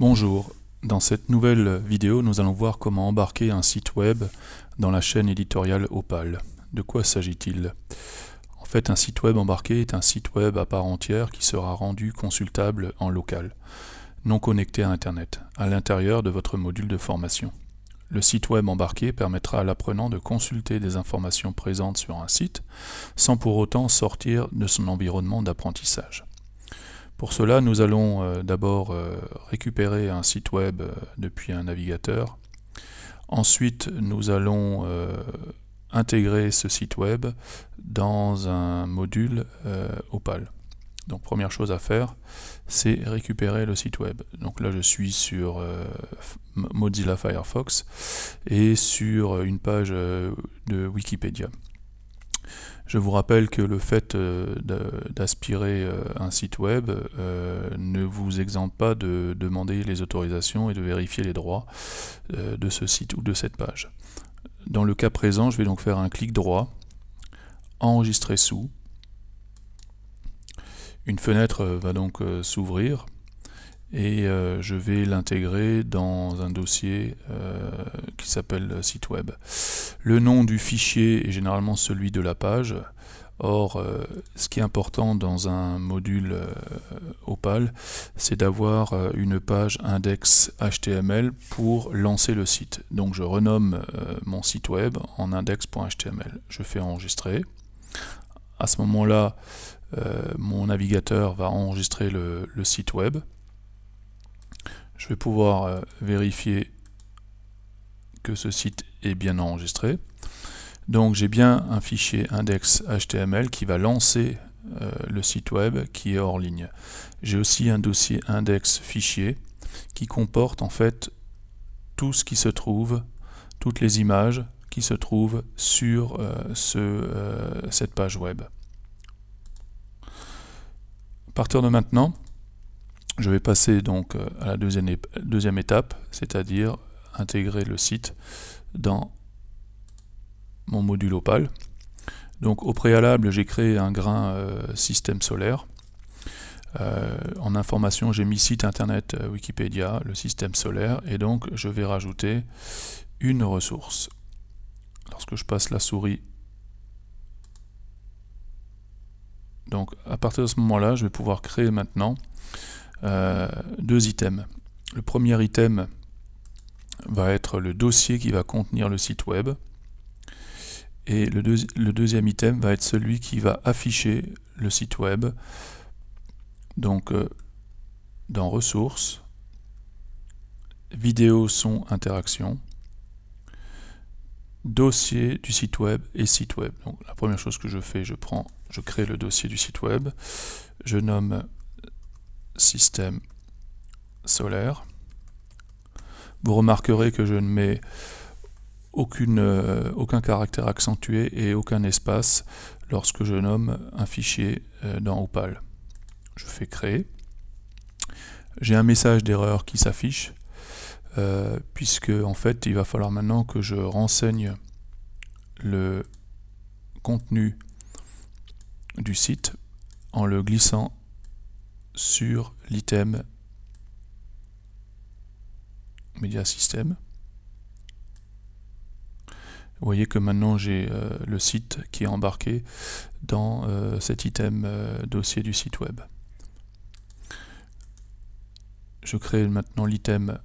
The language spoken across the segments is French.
Bonjour, dans cette nouvelle vidéo nous allons voir comment embarquer un site web dans la chaîne éditoriale Opal. De quoi s'agit-il? En fait un site web embarqué est un site web à part entière qui sera rendu consultable en local, non connecté à internet, à l'intérieur de votre module de formation. Le site web embarqué permettra à l'apprenant de consulter des informations présentes sur un site sans pour autant sortir de son environnement d'apprentissage. Pour cela, nous allons euh, d'abord euh, récupérer un site web euh, depuis un navigateur. Ensuite, nous allons intégrer ce site web dans un module Opal. Donc première chose à faire, c'est récupérer le site web. Donc là je suis sur Mozilla Firefox et sur une page de Wikipédia. Je vous rappelle que le fait euh, d'aspirer euh, un site web euh, ne vous exempte pas de demander les autorisations et de vérifier les droits de ce site ou de cette page. Dans le cas présent, je vais donc faire un clic droit, enregistrer sous. Une fenêtre va donc s'ouvrir et euh, je vais l'intégrer dans un dossier euh, qui s'appelle site web. Le nom du fichier est généralement celui de la page. Or, euh, ce qui est important dans un module Opal, c'est d'avoir une page index HTML pour lancer le site. Donc je renomme mon site web en index.html. Je fais enregistrer. À ce moment-là, mon navigateur va enregistrer le site web je vais pouvoir euh, vérifier que ce site est bien enregistré. Donc j'ai bien un fichier index.html qui va lancer euh, le site web qui est hors ligne. J'ai aussi un dossier index fichier qui comporte en fait tout ce qui se trouve, toutes les images qui se trouvent sur euh, ce, cette page web. À partir de maintenant, je vais passer donc euh, à la deuxième, étape, c'est-à-dire intégrer le site dans mon module Opal. Donc au préalable, j'ai créé un grain euh, système solaire. Euh, en information, j'ai mis site internet Wikipédia, le système solaire, et donc je vais rajouter une ressource. Lorsque je passe la souris, donc à partir de ce moment-là, je vais pouvoir créer maintenant euh, deux items. Le premier item va être le dossier qui va contenir le site web. Et le, deuxième item va être celui qui va afficher le site web. Donc, euh, dans ressources, vidéo, son, interaction, dossier du site web et site web. Donc, la première chose que je fais, je prends, je crée le dossier du site web, je nomme système solaire. Vous remarquerez que je ne mets euh, aucun caractère accentué et aucun espace lorsque je nomme un fichier euh, dans Opal. Je fais créer. J'ai un message d'erreur qui s'affiche euh, puisque en fait il va falloir maintenant que je renseigne le contenu du site en le glissant sur l'item Media System. Vous voyez que maintenant j'ai euh, le site qui est embarqué dans euh, cet item euh, dossier du site web. Je crée maintenant l'item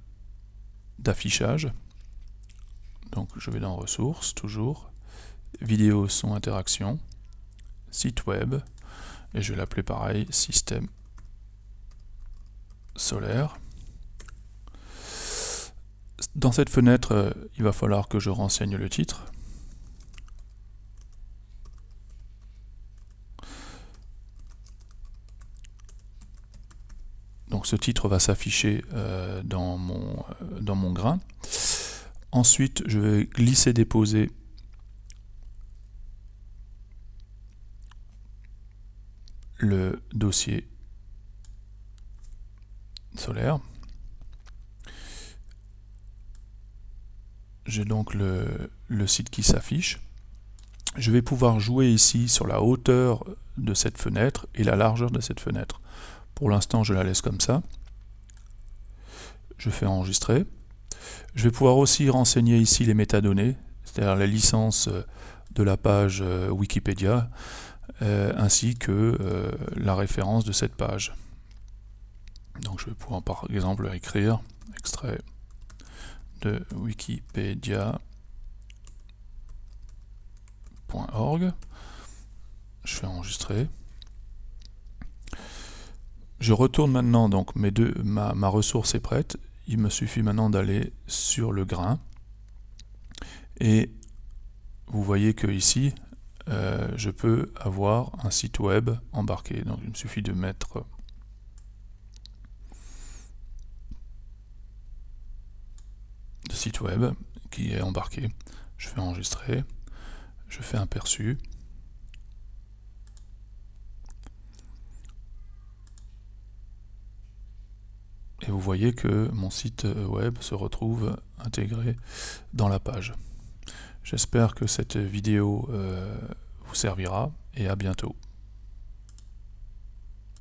d'affichage. Donc je vais dans ressources, toujours, vidéo, son, interaction, site web, et je vais l'appeler pareil, système solaire. Dans cette fenêtre, euh, il va falloir que je renseigne le titre. Donc ce titre va s'afficher euh, dans, mon, euh, dans mon grain. Ensuite, je vais glisser-déposer le dossier J'ai donc le, site qui s'affiche. Je vais pouvoir jouer ici sur la hauteur de cette fenêtre et la largeur de cette fenêtre. Pour l'instant, je la laisse comme ça. Je fais enregistrer. Je vais pouvoir aussi renseigner ici les métadonnées, c'est-à-dire la licence de la page Wikipédia, ainsi que la référence de cette page. Donc je vais pouvoir par exemple écrire extrait de wikipedia.org. Je fais enregistrer. Je retourne maintenant, donc mes deux, ma, ma ressource est prête. Il me suffit maintenant d'aller sur le grain. Et vous voyez que ici, euh, je peux avoir un site web embarqué. Donc il me suffit de mettre site web qui est embarqué. Je fais enregistrer, je fais un perçu. Et vous voyez que mon site web se retrouve intégré dans la page. J'espère que cette vidéo euh, vous servira et à bientôt.